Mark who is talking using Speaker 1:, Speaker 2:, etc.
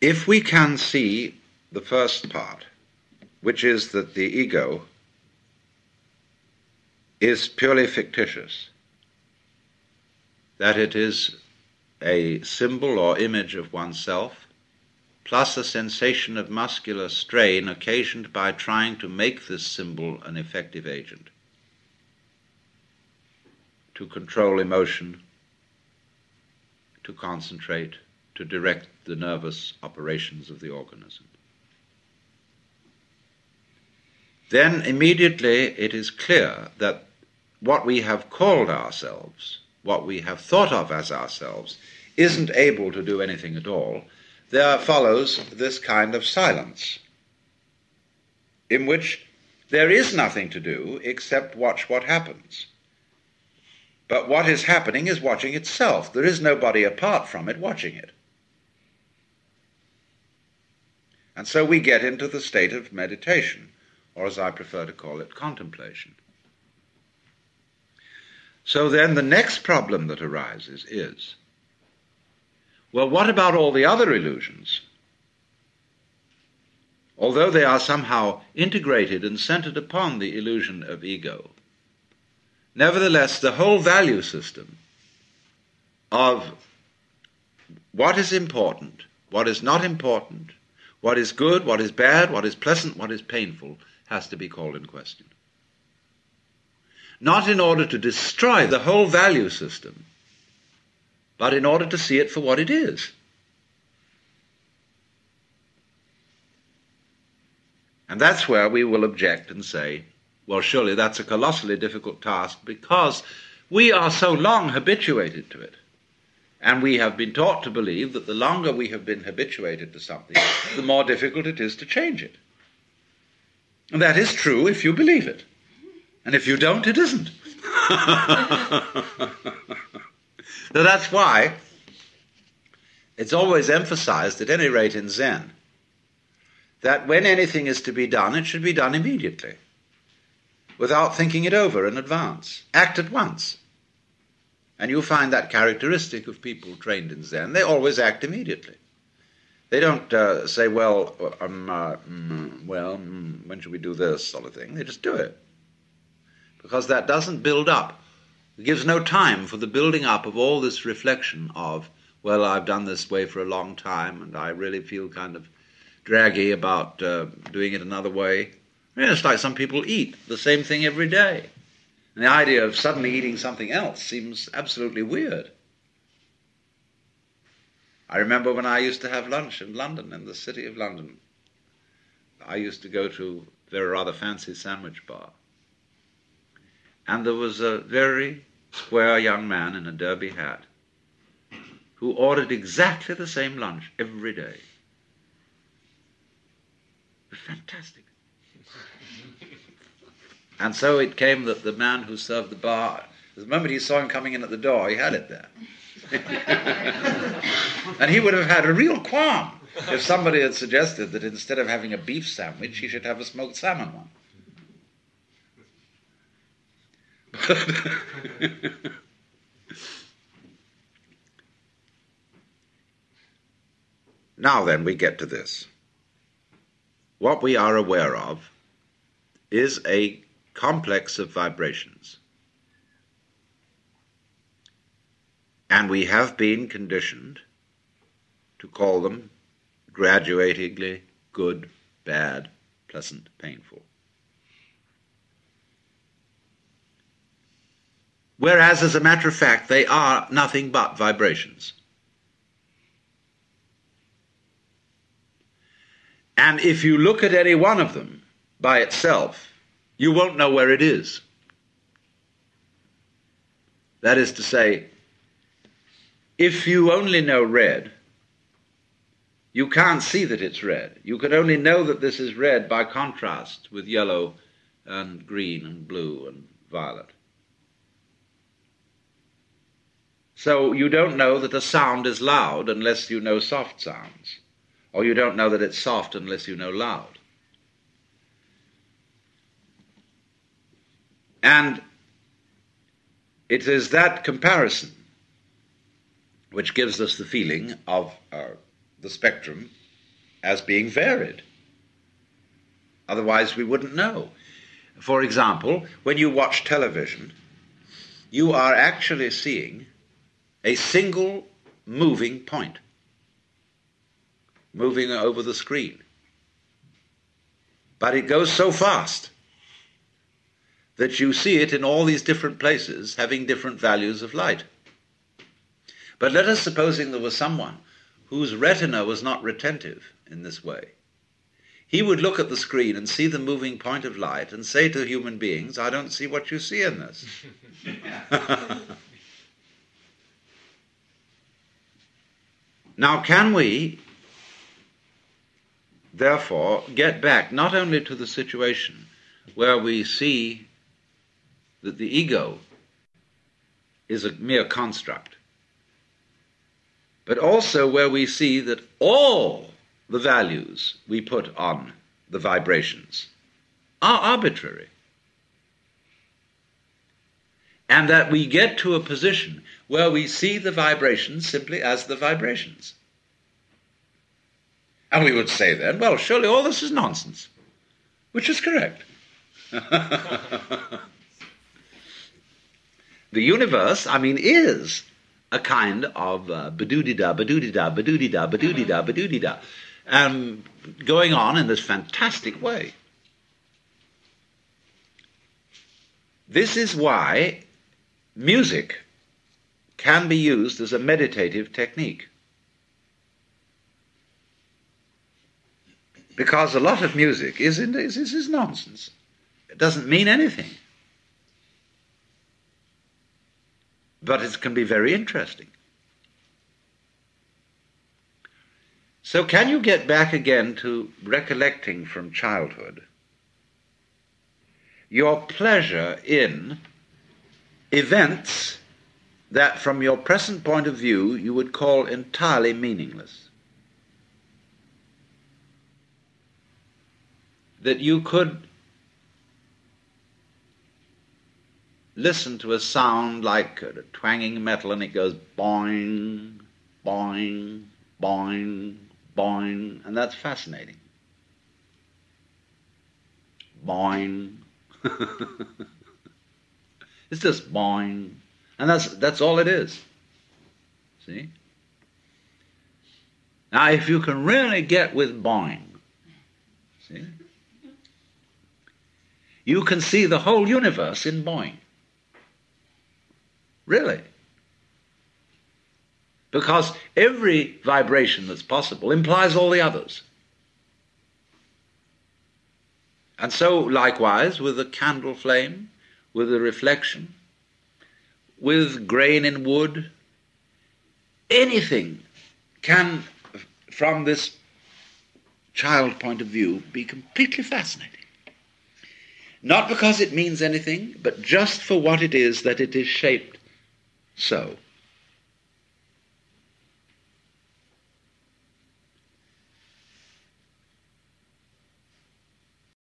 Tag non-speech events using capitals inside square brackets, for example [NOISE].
Speaker 1: If we can see the first part, which is that the ego is purely fictitious, that it is a symbol or image of oneself, plus a sensation of muscular strain occasioned by trying to make this symbol an effective agent to control emotion, to concentrate, to direct the nervous operations of the organism. Then immediately it is clear that what we have called ourselves, what we have thought of as ourselves, isn't able to do anything at all, there follows this kind of silence in which there is nothing to do except watch what happens. But what is happening is watching itself. There is nobody apart from it watching it. And so we get into the state of meditation, or as I prefer to call it, contemplation. So then the next problem that arises is well, what about all the other illusions? Although they are somehow integrated and centered upon the illusion of ego, nevertheless, the whole value system of what is important, what is not important, what is good, what is bad, what is pleasant, what is painful, has to be called in question. Not in order to destroy the whole value system, but in order to see it for what it is. And that's where we will object and say, well, surely that's a colossally difficult task because we are so long habituated to it. And we have been taught to believe that the longer we have been habituated to something, [COUGHS] the more difficult it is to change it. And that is true if you believe it. And if you don't, it isn't. [LAUGHS] So that's why it's always emphasized, at any rate in Zen, that when anything is to be done, it should be done immediately, without thinking it over in advance. Act at once. And you'll find that characteristic of people trained in Zen. They always act immediately. They don't uh, say, well, um, uh, mm, well, mm, when should we do this sort of thing. They just do it. Because that doesn't build up it gives no time for the building up of all this reflection of, well, I've done this way for a long time and I really feel kind of draggy about uh, doing it another way. It's like some people eat the same thing every day. And the idea of suddenly eating something else seems absolutely weird. I remember when I used to have lunch in London, in the city of London. I used to go to a very rather fancy sandwich bar. And there was a very square young man in a derby hat who ordered exactly the same lunch every day. Fantastic. And so it came that the man who served the bar, the moment he saw him coming in at the door, he had it there. [LAUGHS] and he would have had a real qualm if somebody had suggested that instead of having a beef sandwich, he should have a smoked salmon one. [LAUGHS] now then, we get to this. What we are aware of is a complex of vibrations. And we have been conditioned to call them graduatingly good, bad, pleasant, painful. whereas, as a matter of fact, they are nothing but vibrations. And if you look at any one of them by itself, you won't know where it is. That is to say, if you only know red, you can't see that it's red. You can only know that this is red by contrast with yellow and green and blue and violet. So you don't know that a sound is loud unless you know soft sounds, or you don't know that it's soft unless you know loud. And it is that comparison which gives us the feeling of uh, the spectrum as being varied. Otherwise, we wouldn't know. For example, when you watch television, you are actually seeing a single moving point moving over the screen. But it goes so fast that you see it in all these different places having different values of light. But let us supposing there was someone whose retina was not retentive in this way. He would look at the screen and see the moving point of light and say to human beings, I don't see what you see in this. [LAUGHS] now, can we therefore, get back not only to the situation where we see that the ego is a mere construct, but also where we see that all the values we put on the vibrations are arbitrary. And that we get to a position where we see the vibrations simply as the vibrations. And we would say then, well, surely all this is nonsense, which is correct. [LAUGHS] the universe, I mean, is a kind of uh, badoodida, badoodida, badoodida, badoodida, badoodida, um, going on in this fantastic way. This is why music can be used as a meditative technique. Because a lot of music is, is, is nonsense. It doesn't mean anything. But it can be very interesting. So, can you get back again to recollecting from childhood your pleasure in events that, from your present point of view, you would call entirely meaningless? that you could listen to a sound like a twanging metal and it goes boing, boing, boing, boing, and that's fascinating. Boing. [LAUGHS] it's just boing. And that's, that's all it is. See? Now, if you can really get with boing, see? you can see the whole universe in boing. Really. Because every vibration that's possible implies all the others. And so, likewise, with the candle flame, with the reflection, with grain in wood, anything can, from this child point of view, be completely fascinating. Not because it means anything, but just for what it is that it is shaped so.